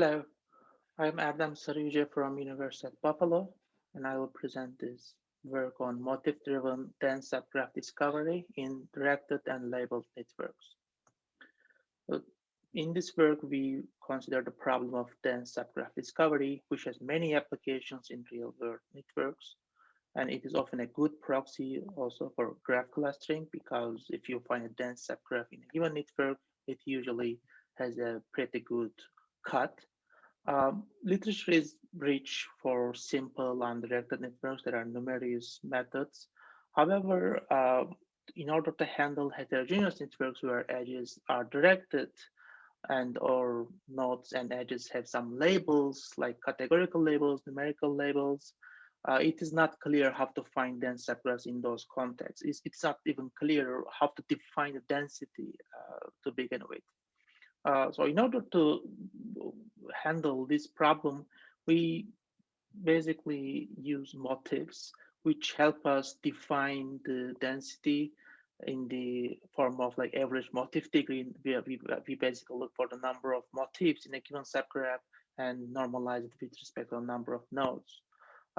Hello, I'm Erdem Sariyuce from University of Buffalo, and I will present this work on motif-driven dense subgraph discovery in directed and labeled networks. In this work, we consider the problem of dense subgraph discovery, which has many applications in real-world networks. And it is often a good proxy also for graph clustering, because if you find a dense subgraph in a given network, it usually has a pretty good cut. Um, literature is rich for simple undirected networks. There are numerous methods. However, uh, in order to handle heterogeneous networks where edges are directed, and or nodes and edges have some labels like categorical labels, numerical labels. Uh, it is not clear how to find dense subgraphs in those contexts. It's, it's, not even clear how to define the density uh, to begin with. Uh, so in order to handle this problem, we basically use motifs which help us define the density in the form of like average motif degree, we, we, we basically look for the number of motifs in a given subgraph and normalize it with respect to the number of nodes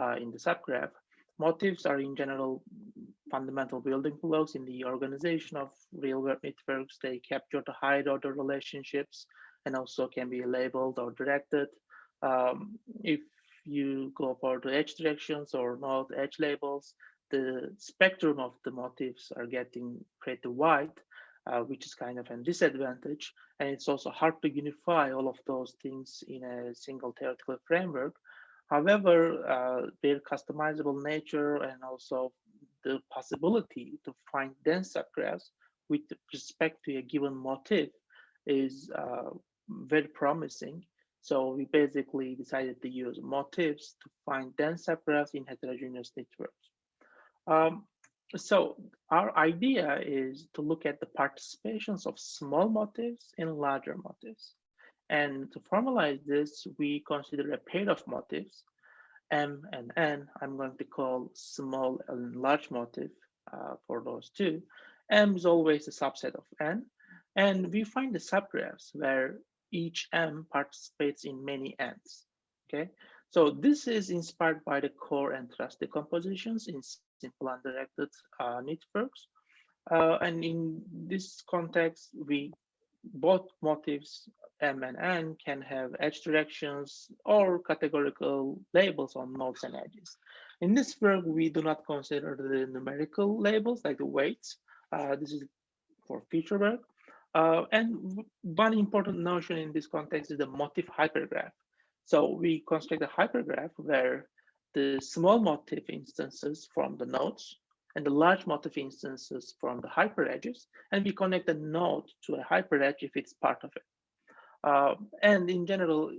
uh, in the subgraph. Motifs are in general fundamental building blocks in the organization of real-world networks. They capture the higher order relationships and also can be labeled or directed. Um, if you go for the edge directions or node edge labels, the spectrum of the motifs are getting pretty wide, uh, which is kind of a disadvantage. And it's also hard to unify all of those things in a single theoretical framework. However, uh, their customizable nature and also the possibility to find dense graphs with respect to a given motif is uh, very promising. So we basically decided to use motifs to find dense graphs in heterogeneous networks. Um, so our idea is to look at the participations of small motifs in larger motifs. And to formalize this, we consider a pair of motifs, M and N. I'm going to call small and large motif uh, for those two. M is always a subset of N. And we find the subgraphs where each M participates in many N's. Okay, so this is inspired by the core and truss decompositions in simple undirected uh, networks. Uh, and in this context, we both motifs M and N can have edge directions or categorical labels on nodes and edges. In this work, we do not consider the numerical labels like the weights. Uh, this is for future work. Uh, and one important notion in this context is the motif hypergraph. So we construct a hypergraph where the small motif instances from the nodes and the large motif instances from the hyperedges, and we connect a node to a hyperedge if it's part of it. Uh, and in general,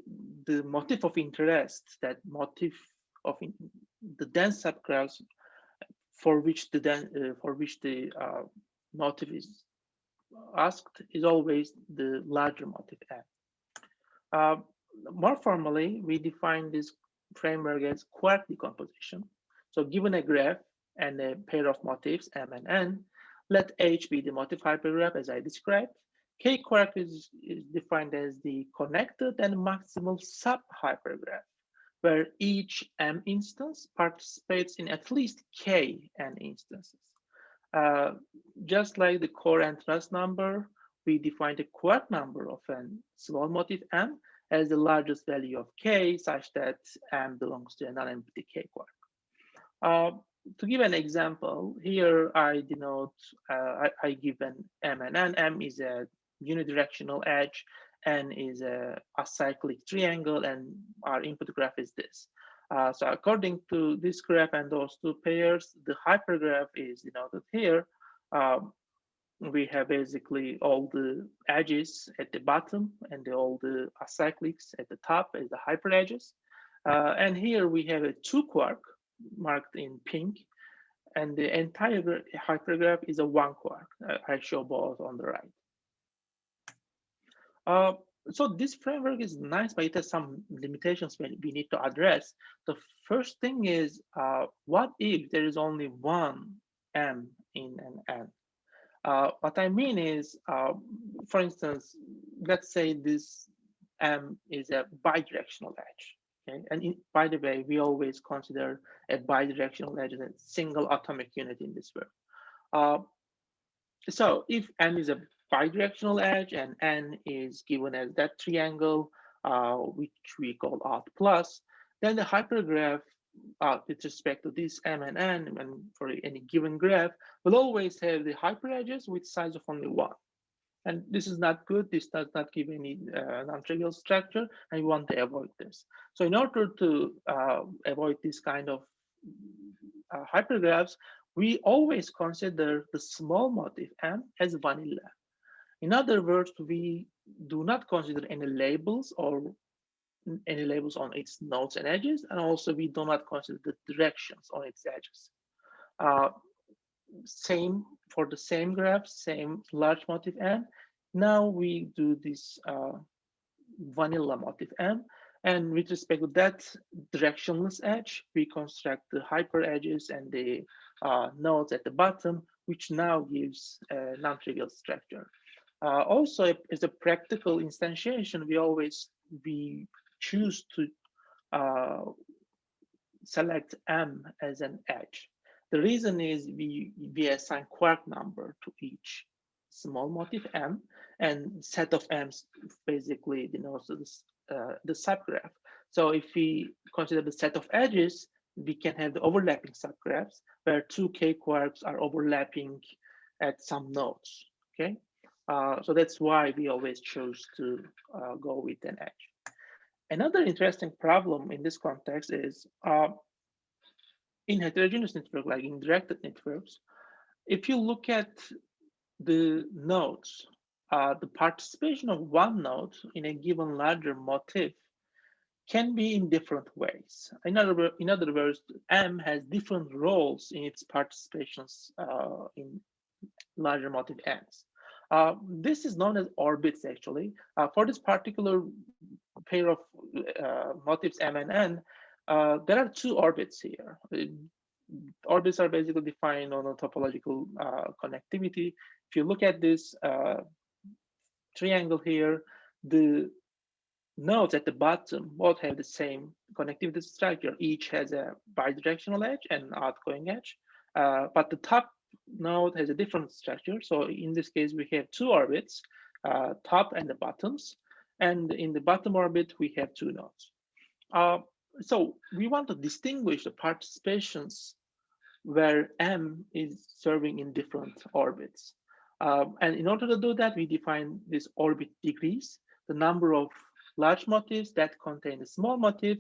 the motif of interest, that motif of in, the dense subgraphs for which the uh, for which the uh, motif is asked is always the larger motif M. Uh, more formally, we define this framework as quark decomposition. So given a graph and a pair of motifs, M and N, let H be the motif hypergraph as I described. K quark is, is defined as the connected and maximal sub hypergraph, where each M instance participates in at least K N instances. Uh, just like the core and truss number, we define the quark number of a small motif M as the largest value of k such that m belongs to a non-empty k quark. Uh, to give an example, here I denote, uh, I, I, give an m and n. m is a unidirectional edge, n is a acyclic triangle, and our input graph is this. Uh, so according to this graph and those two pairs, the hypergraph is denoted here. Um, we have basically all the edges at the bottom and the, all the acyclics at the top as the hyper edges. Uh, and here we have a two quark marked in pink and the entire hypergraph is a one quark. I show both on the right. Uh, so this framework is nice, but it has some limitations we need to address. The first thing is, uh, what if there is only one M in an N? Uh, what I mean is, uh, for instance, let's say this M is a bidirectional edge. And in, by the way, we always consider a bidirectional edge as a single atomic unit in this work. Uh, so if M is a bidirectional edge and N is given as that triangle, uh, which we call out plus, then the hypergraph uh, with respect to this M and N and for any given graph will always have the hyperedges with size of only one. And this is not good. This does not give any uh, non-trivial structure, and we want to avoid this. So in order to uh, avoid this kind of uh, hypergraphs, we always consider the small motif M as vanilla. In other words, we do not consider any labels or any labels on its nodes and edges, and also we do not consider the directions on its edges. Uh, same for the same graph, same large motif M. Now we do this uh, vanilla motif M, and with respect to that directionless edge, we construct the hyper edges and the uh, nodes at the bottom, which now gives a non-trivial structure. Uh, also, as a practical instantiation, we always we choose to uh, select M as an edge. The reason is we, we assign quark number to each small motif M and set of M's basically denotes the, uh, the subgraph. So if we consider the set of edges, we can have the overlapping subgraphs where two K quarks are overlapping at some nodes, okay? Uh, so that's why we always choose to uh, go with an edge. Another interesting problem in this context is uh, in heterogeneous networks, like in directed networks, if you look at the nodes, uh, the participation of one node in a given larger motif can be in different ways. In other, in other words, M has different roles in its participations uh, in larger motif N's. Uh, this is known as orbits actually. Uh, for this particular pair of uh, motifs M and N, uh, there are two orbits here. Orbits are basically defined on a topological uh, connectivity. If you look at this uh, triangle here, the nodes at the bottom both have the same connectivity structure. Each has a bidirectional edge and outgoing edge, but the top node has a different structure. So in this case, we have two orbits, uh, top and the bottoms. And in the bottom orbit, we have two nodes. So we want to distinguish the participations where M is serving in different orbits. Um, and in order to do that, we define this orbit degrees, the number of large motifs that contain a small motif,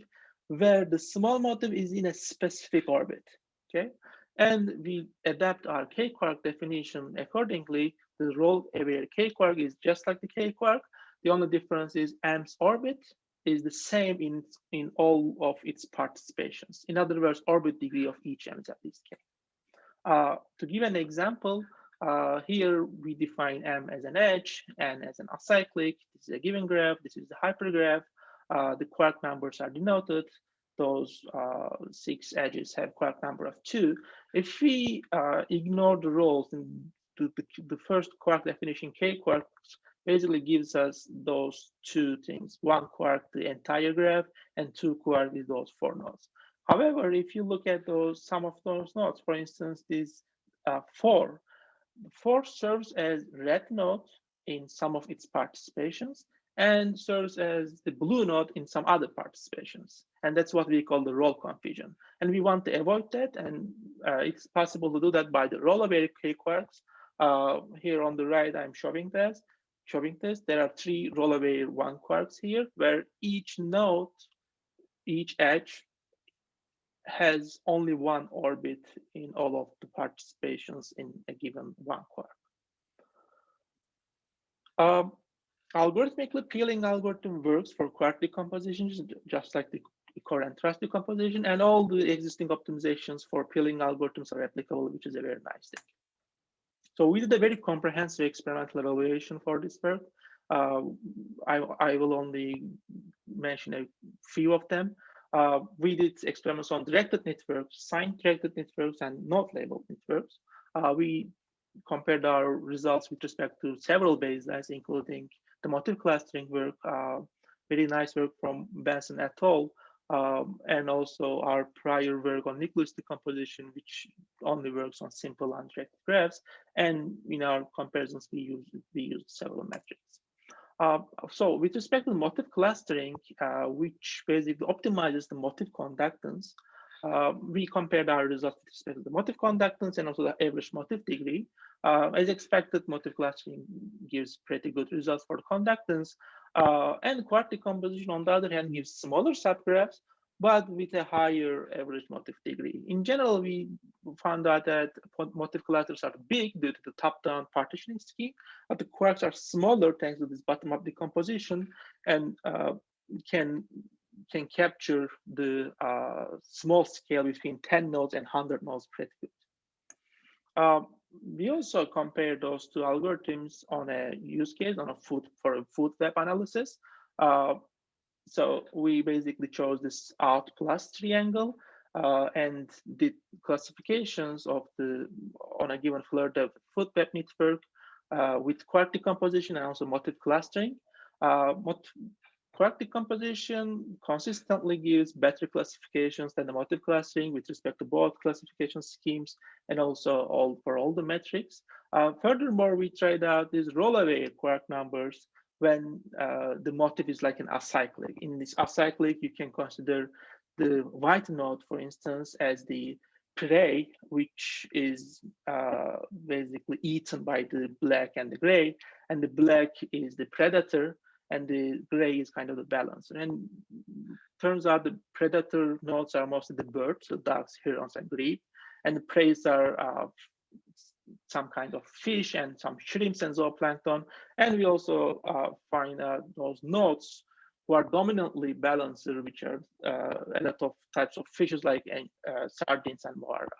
where the small motif is in a specific orbit. Okay, and we adapt our k-quark definition accordingly. The role aware k-quark is just like the k-quark. The only difference is M's orbit is the same in, in all of its participations. In other words, orbit degree of each is at least k. Uh, to give an example, uh, here we define M as an edge and as an acyclic. This is a given graph. This is the hypergraph. Uh, the quark numbers are denoted those uh, six edges have quark number of two. If we uh, ignore the roles and the, the, first quark definition, k quarks basically gives us those two things, one quark, the entire graph, and two quark those four nodes. However, if you look at those, some of those nodes, for instance, this uh, four, four serves as red node in some of its participations, and serves as the blue node in some other participations. And that's what we call the role confusion. And we want to avoid that. And uh, it's possible to do that by the role aware K-quarks. Uh, here on the right, I'm showing this. Showing this. There are three role aware one quarks here, where each node, each edge has only one orbit in all of the participations in a given one quark. Um, Algorithmically, peeling algorithm works for quark decompositions, just like the core and truss decomposition, and all the existing optimizations for peeling algorithms are applicable, which is a very nice thing. So we did a very comprehensive experimental evaluation for this work. Uh, I, I will only mention a few of them. Uh, we did experiments on directed networks, signed directed networks, and node labeled networks. Uh, we compared our results with respect to several baselines, including the motif clustering work, uh, very nice work from Benson et al. Um, and also our prior work on nucleus decomposition, which only works on simple undirected graphs. And in our comparisons, we use we use several metrics. Uh, so with respect to motif clustering, uh, which basically optimizes the motif conductance, uh, we compared our results with respect to the motif conductance and also the average motif degree. Uh, as expected, motif clustering gives pretty good results for conductance. Uh, and quark decomposition, on the other hand, gives smaller subgraphs, but with a higher average motif degree. In general, we found out that motif clusters are big due to the top-down partitioning scheme, but the quarks are smaller thanks to this bottom-up decomposition and uh, can can capture the uh, small scale between 10 nodes and 100 nodes pretty good. Uh, we also compared those two algorithms on a use case on a food for a food web analysis. Uh, so we basically chose this out plus triangle uh, and did classifications of the on a given flirt of food web network uh, with quark decomposition and also motif clustering. Uh, quark decomposition consistently gives better classifications than the motif clustering with respect to both classification schemes and also all for all the metrics. Uh, furthermore, we tried out these role aware quark numbers when uh, the motif is like an acyclic. In this acyclic, you can consider the white node, for instance, as the prey, which is uh, basically eaten by the black and the gray, and the black is the predator, and the gray is kind of the balance. And turns out the predator nodes are mostly the birds, so ducks, herons, and grebe, and the preys are uh, some kind of fish and some shrimps and zooplankton. And we also uh, find uh, those nodes who are dominantly balancer, which are uh, a lot of types of fishes like uh, sardines and mojarra.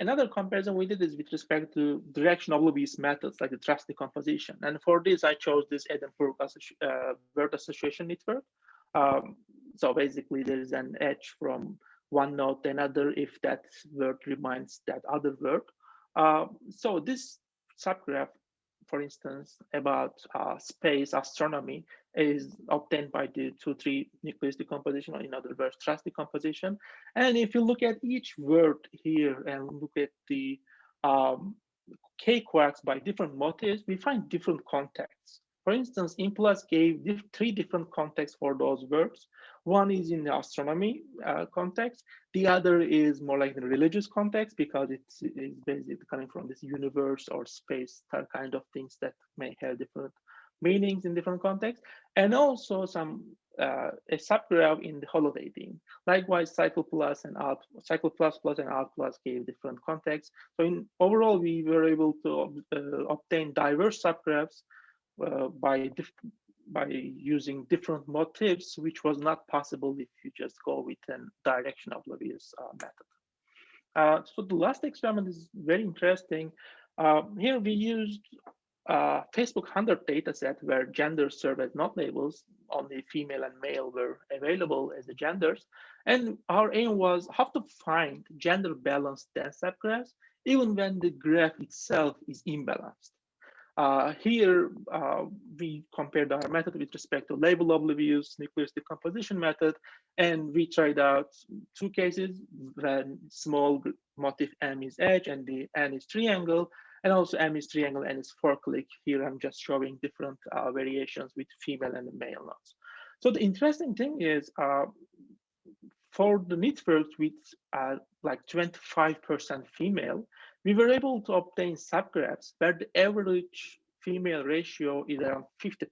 Another comparison we did is with respect to direction oblivious methods like the truss decomposition. And for this, I chose this Edinburgh uh, word association network. Um, so basically, there is an edge from one node to another if that word reminds that other word. Uh, so this subgraph, for instance, about uh, space astronomy is obtained by the 2-3 nucleus decomposition, or in other words, truss decomposition. And if you look at each word here and look at the um, K quarks by different motifs, we find different contexts. For instance, In Plus gave diff three different contexts for those verbs. One is in the astronomy uh, context. The other is more like the religious context because it's basically coming from this universe or space kind of things that may have different meanings in different contexts. And also some uh, a subgraph in the holodating. Likewise, Cycle Plus and Out, Cycle Plus Plus and Out Plus gave different contexts. So in overall, we were able to uh, obtain diverse subgraphs uh, by by using different motifs, which was not possible if you just go with a direction oblivious uh, method. Uh, so the last experiment is very interesting. Uh, here we used uh, Facebook 100 dataset where genders serve as node labels, only female and male were available as the genders. And our aim was how to find gender balanced dense subgraphs even when the graph itself is imbalanced. Uh, here, uh, we compared our method with respect to label oblivious nucleus decomposition method, and we tried out two cases when small motif M is edge and the N is triangle, and also M is triangle and is four clique. Here, I'm just showing different uh, variations with female and male nodes. So the interesting thing is uh, for the networks with uh, like 25% female, we were able to obtain subgraphs where the average female ratio is around 50%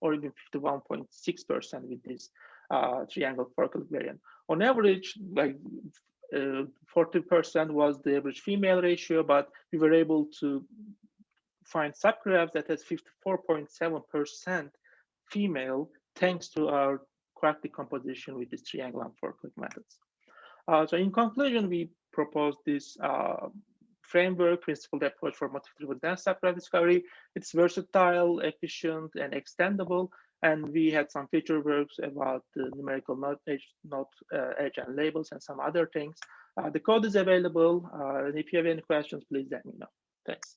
or even 51.6% with this uh, triangle four-clique variant. On average, like 40% uh, was the average female ratio, but we were able to find subgraphs that has 54.7% female thanks to our quark decomposition with this triangle and four-clique methods. Uh, so in conclusion, we propose this uh, framework, principled approach for motif-driven dense subgraph discovery. It's versatile, efficient, and extendable. And we had some feature works about the numerical node edge, node, uh, edge and labels and some other things. Uh, the code is available. Uh, and if you have any questions, please let me know. Thanks.